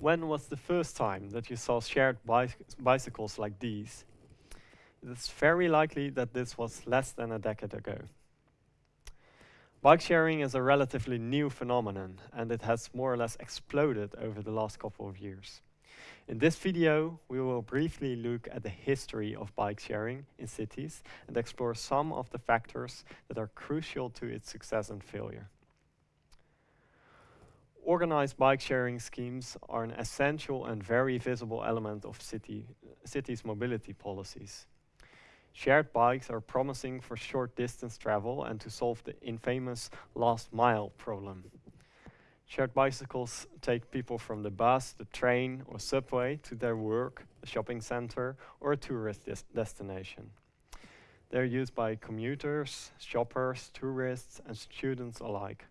When was the first time that you saw shared bicycles like these? It is very likely that this was less than a decade ago. Bike sharing is a relatively new phenomenon and it has more or less exploded over the last couple of years. In this video, we will briefly look at the history of bike sharing in cities and explore some of the factors that are crucial to its success and failure. Organized bike sharing schemes are an essential and very visible element of city, cities' mobility policies. Shared bikes are promising for short distance travel and to solve the infamous last mile problem. Shared bicycles take people from the bus, the train or subway to their work, a shopping center or a tourist des destination. They're used by commuters, shoppers, tourists and students alike.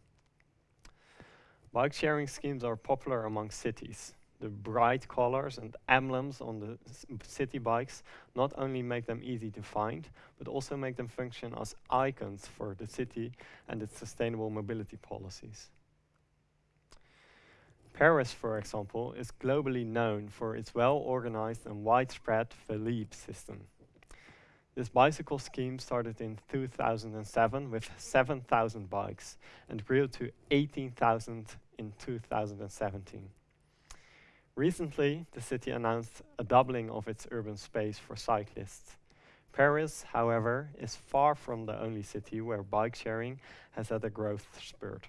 Bike sharing schemes are popular among cities. The bright colors and emblems on the city bikes not only make them easy to find, but also make them function as icons for the city and its sustainable mobility policies. Paris, for example, is globally known for its well-organized and widespread Vélib system. This bicycle scheme started in 2007 with 7,000 bikes and grew to 18,000 in 2017. Recently, the city announced a doubling of its urban space for cyclists. Paris, however, is far from the only city where bike sharing has had a growth spurt.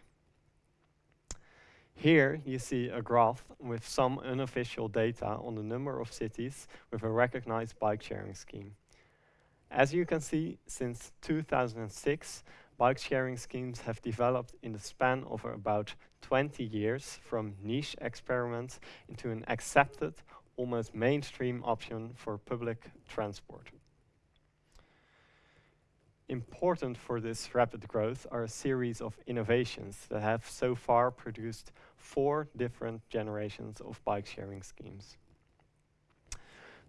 Here you see a graph with some unofficial data on the number of cities with a recognized bike sharing scheme. As you can see, since 2006, bike sharing schemes have developed in the span of about 20 years from niche experiments into an accepted, almost mainstream option for public transport. Important for this rapid growth are a series of innovations that have so far produced four different generations of bike sharing schemes.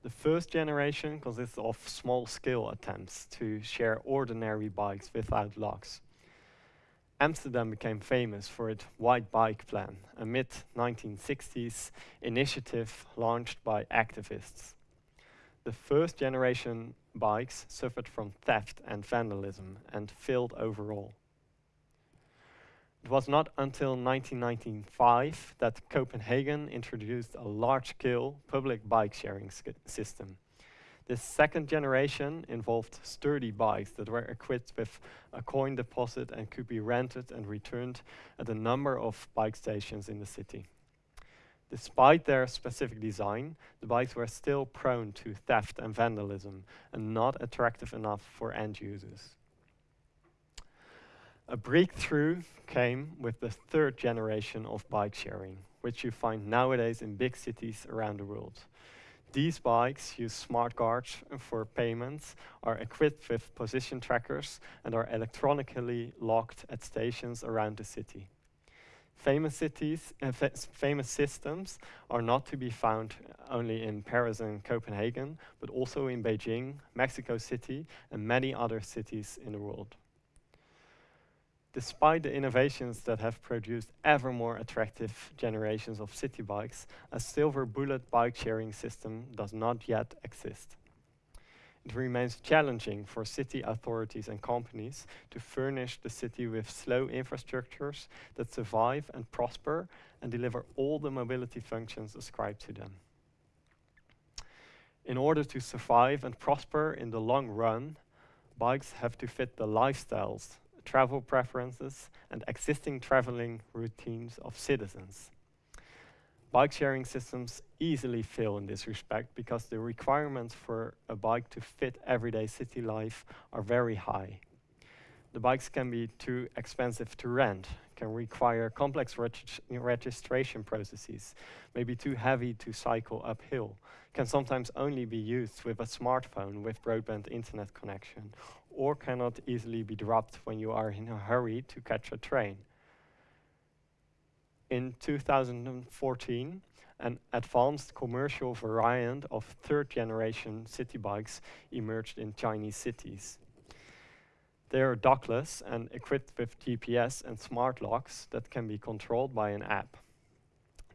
The first generation consists of small-scale attempts to share ordinary bikes without locks. Amsterdam became famous for its white bike plan, a mid-1960s initiative launched by activists. The first generation bikes suffered from theft and vandalism and failed overall. It was not until 1995 that Copenhagen introduced a large-scale public bike-sharing system. This second generation involved sturdy bikes that were equipped with a coin deposit and could be rented and returned at a number of bike stations in the city. Despite their specific design, the bikes were still prone to theft and vandalism and not attractive enough for end users. A breakthrough came with the third generation of bike sharing, which you find nowadays in big cities around the world. These bikes use smart cards for payments, are equipped with position trackers, and are electronically locked at stations around the city. Famous cities, uh, famous systems are not to be found only in Paris and Copenhagen, but also in Beijing, Mexico City, and many other cities in the world. Despite the innovations that have produced ever more attractive generations of city bikes, a silver bullet bike sharing system does not yet exist. It remains challenging for city authorities and companies to furnish the city with slow infrastructures that survive and prosper and deliver all the mobility functions ascribed to them. In order to survive and prosper in the long run, bikes have to fit the lifestyles travel preferences, and existing traveling routines of citizens. Bike sharing systems easily fail in this respect because the requirements for a bike to fit everyday city life are very high. The bikes can be too expensive to rent, can require complex registration processes, may be too heavy to cycle uphill, can sometimes only be used with a smartphone with broadband internet connection, or cannot easily be dropped when you are in a hurry to catch a train. In 2014, an advanced commercial variant of third generation city bikes emerged in Chinese cities. They are dockless and equipped with GPS and smart locks that can be controlled by an app.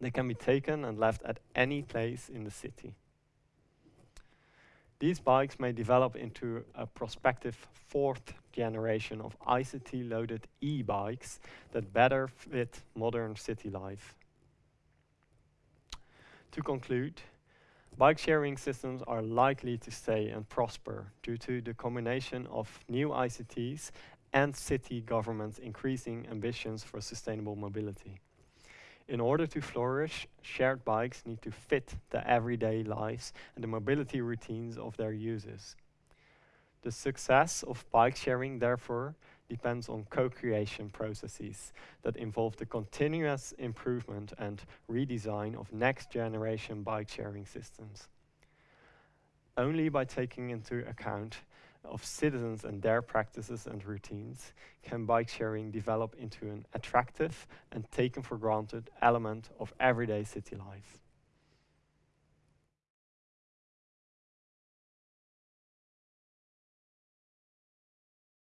They can be taken and left at any place in the city. These bikes may develop into a prospective fourth generation of ICT-loaded e-bikes that better fit modern city life. To conclude, bike sharing systems are likely to stay and prosper due to the combination of new ICTs and city governments' increasing ambitions for sustainable mobility. In order to flourish, shared bikes need to fit the everyday lives and the mobility routines of their users. The success of bike sharing, therefore, depends on co-creation processes that involve the continuous improvement and redesign of next generation bike sharing systems. Only by taking into account of citizens and their practices and routines can bike sharing develop into an attractive and taken for granted element of everyday city life.